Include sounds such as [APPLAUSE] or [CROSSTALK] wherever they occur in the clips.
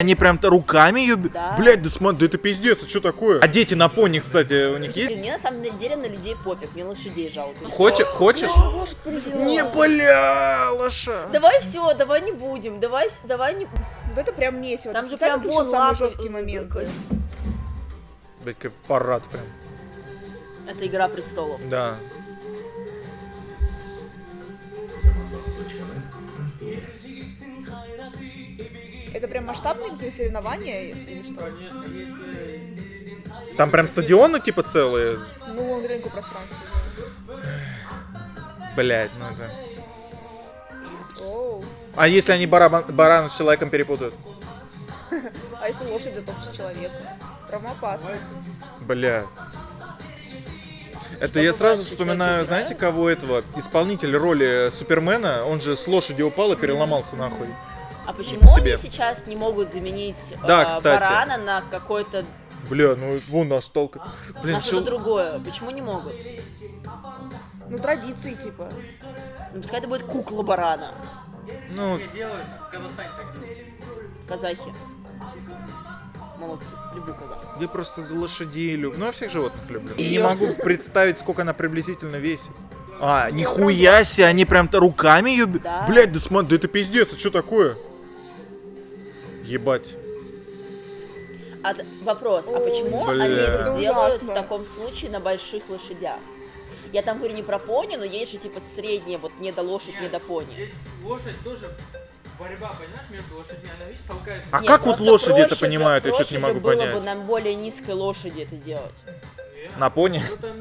Они прям-то руками ее... Да. Блядь, да смотри, да это пиздец, а что такое? А дети на пони, кстати, у них есть? Мне на самом деле на людей пофиг, мне лошадей жалко. Хочешь? Хочешь? Не, бля, лоша. Давай все, давай не будем, давай, давай не. Вот это прям месиво. Там же прям вон э, моменты. э, Блядь, как парад прям. Это игра престолов. Да. Это прям масштабные какие-то соревнования или что? Там прям стадионы типа целые. Ну, он рынку пространства. Блядь, ну это... Оу. А если они барабан, барана с человеком перепутают? [LAUGHS] А если лошадь затопчет человека? Травмоопасно. Бля. Это Что я сразу вспоминаю, знаете, кого этого? Исполнитель роли Супермена, он же с лошади упал и переломался нахуй. А почему по себе. они сейчас не могут заменить Да, э, кстати. барана на какое-то Бля, ну вон наш толк. Блин, на что-то другое? Почему не могут? Ну, традиции, типа. Ну, пускай это будет кукла барана. Ну, Не делают, в Казахстане так делают. Казахи. Молодцы. Люблю казахов. я просто лошадей люблю. Ну, я всех животных люблю. И Не её. могу представить, сколько она приблизительно весит. А, нихуя себе, они прям-то руками ее... Да. Блядь, да смотри, да это пиздец, а что такое? Ебать. А вопрос, а почему Бля. они это делают ужасно. в таком случае на больших лошадях? Я там говорю не про пони, но есть же типа средняя, вот не до лошадь, не Нет, до пони. Здесь лошадь тоже борьба, понимаешь, между лошадьми. Она, видишь, толкает. А Нет, как вот лошади это понимают, я что-то не же могу было понять. бы на более низкой лошади это делать. На пони? Ну, там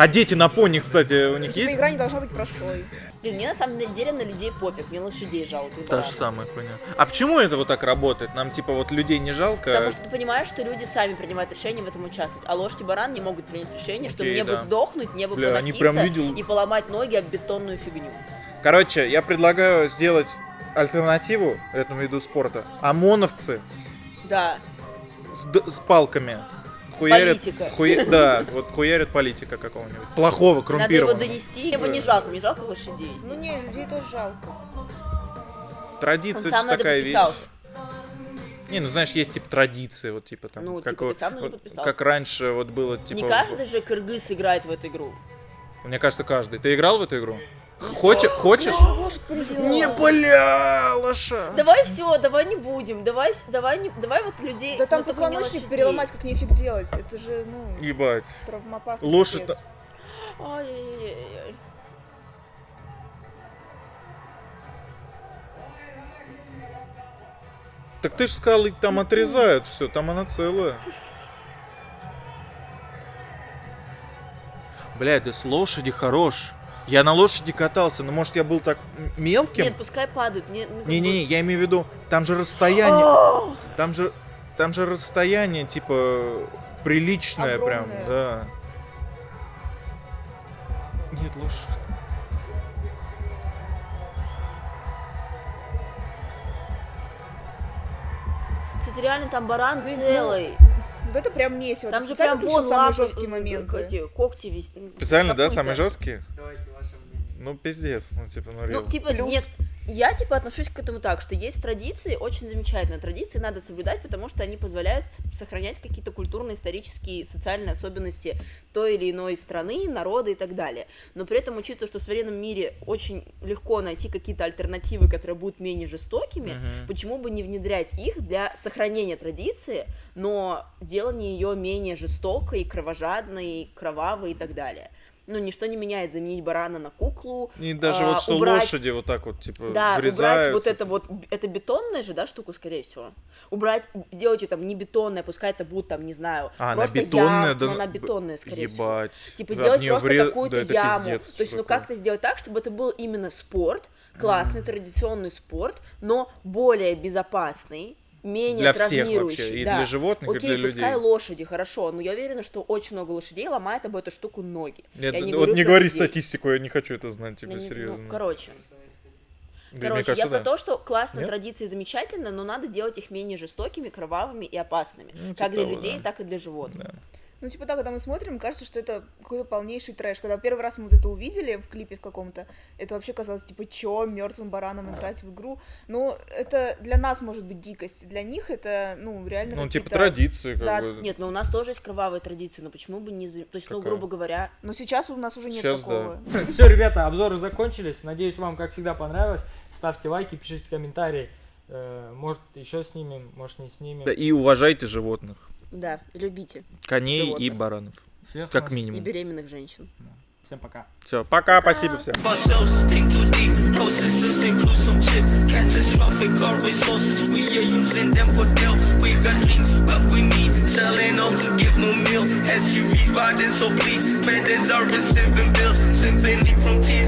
А дети на пони, кстати, у них Типа, есть? игра не должна быть простой. Блин, мне на самом деле на людей пофиг, мне лошадей жалко. Та же самая хуйня. А почему это вот так работает? Нам типа вот людей не жалко? Потому что ты понимаешь, что люди сами принимают решение в этом участвовать, а лошадь и баран не могут принять решение, что Окей, мне бы да. сдохнуть, мне бы Бля, они поноситься прям видел- и поломать ноги об бетонную фигню. Короче, я предлагаю сделать альтернативу этому виду спорта. ОМОНовцы Да. с, с палками Политика. хуя- Да, вот хуярят политика какого-нибудь. Плохого, Надо его коррумпированного. донести. Мне его Да. не жалко, мне жалко лошадей. Ну, здесь. не, людей тоже жалко. Он Традиция сам это такая вещь. подписался. Не, ну знаешь, есть типа традиции, вот типа там. Ну, как, типа, вот- ты сам вот как раньше вот было, типа. Не каждый же кыргыз играет в эту игру. Мне кажется, каждый. Ты играл в эту игру? Хочешь? Хочешь? Не, бля, лоша. Давай все, давай не будем, давай, давай, не, давай вот людей. Да там позвоночник переломать как нефиг делать. Это же, ну, Ебать. травмоопасно. Лошадь-. Ай-яй-яй-яй. Так ты ж сказал, их там отрезают все, там она целая. Блядь, да с лошади хорош. Я на лошади катался, но может я был так мелким? Нет, пускай падают. Ну, Не-не-не, бы- я имею в виду, там же расстояние, там же, там же расстояние, типа, приличное прям, Огромное. да. Нет, лошадь. Кстати, реально там баран Блин, ну, целый. Вот это прям месиво. Там Ты же прям вон самые лапы, жесткие моменты. эти когти вис... Специально, да, самые жесткие? Давайте. Ну, пиздец, ну, типа, ну, Ну, типа, Плюс. нет, я, типа, отношусь к этому так, что есть традиции, очень замечательные традиции, надо соблюдать, потому что они позволяют сохранять какие-то культурно-исторические, социальные особенности той или иной страны, народа и так далее. Но при этом, учитывая, что в современном мире очень легко найти какие-то альтернативы, которые будут менее жестокими, Мгм. почему бы не внедрять их для сохранения традиции, но делания ее менее жестокой, кровожадной, кровавой и так далее. Ну, ничто не меняет заменить барана на куклу, И даже а, вот что убрать- лошади вот так вот, типа, да, убрать врезаются. вот это вот, это бетонная же, да, штука, скорее всего. Убрать, сделать ее там не бетонная, пускай это будет там, не знаю, А, она просто бетонная, яма, да, но она б- бетонная, скорее всего. Ебать. Типа Да, сделать просто вре- какую-то да, яму. пиздец, То есть, ну как-то сделать так, чтобы это был именно спорт, классный, традиционный спорт, но более безопасный, менее Для всех вообще, и да. для животных, и Окей, для пускай людей. лошади, хорошо, но я уверена, что очень много лошадей ломает об эту штуку ноги. Нет, Я вот говорю не про говори людей. статистику, я не хочу это знать, Я типа, не- ну, серьезно. короче. Да, мне Короче, кажется, я про да. то, что классные Нет? традиции замечательно, но надо делать их менее жестокими, кровавыми и опасными. Ну, как типа для того, людей, да. так и для животных. Да. Ну, типа, да, когда мы смотрим, кажется, что это какой-то полнейший трэш. Когда первый раз мы вот это увидели в клипе в каком-то, это вообще казалось, типа, чё, мертвым бараном играть в игру. Ну, это для нас может быть дикость, для них это, ну, реально Ну, типа традиции, как Да, бы. Нет, но у нас тоже есть кровавые традиции, но почему бы не... То есть, ну, Какая? грубо говоря, Но сейчас у нас уже нет Сейчас такого. [LAUGHS] Все, ребята, обзоры закончились. Надеюсь, вам, как всегда, понравилось. Ставьте лайки, пишите комментарии. Э, Может, еще снимем, может, не снимем. Да, И уважайте животных. Да, любите. Коней и Животных. баранов. Всех Как нас- И минимум. беременных женщин. Всем пока. Все, пока, спасибо всем. ourselves, think too deep. Processes include some chip, catastrophic or resources. We are using them for deal. We got dreams, but we need selling all to get more meal. SUVs riding, so please, credits are receiving bills. Symphony from T's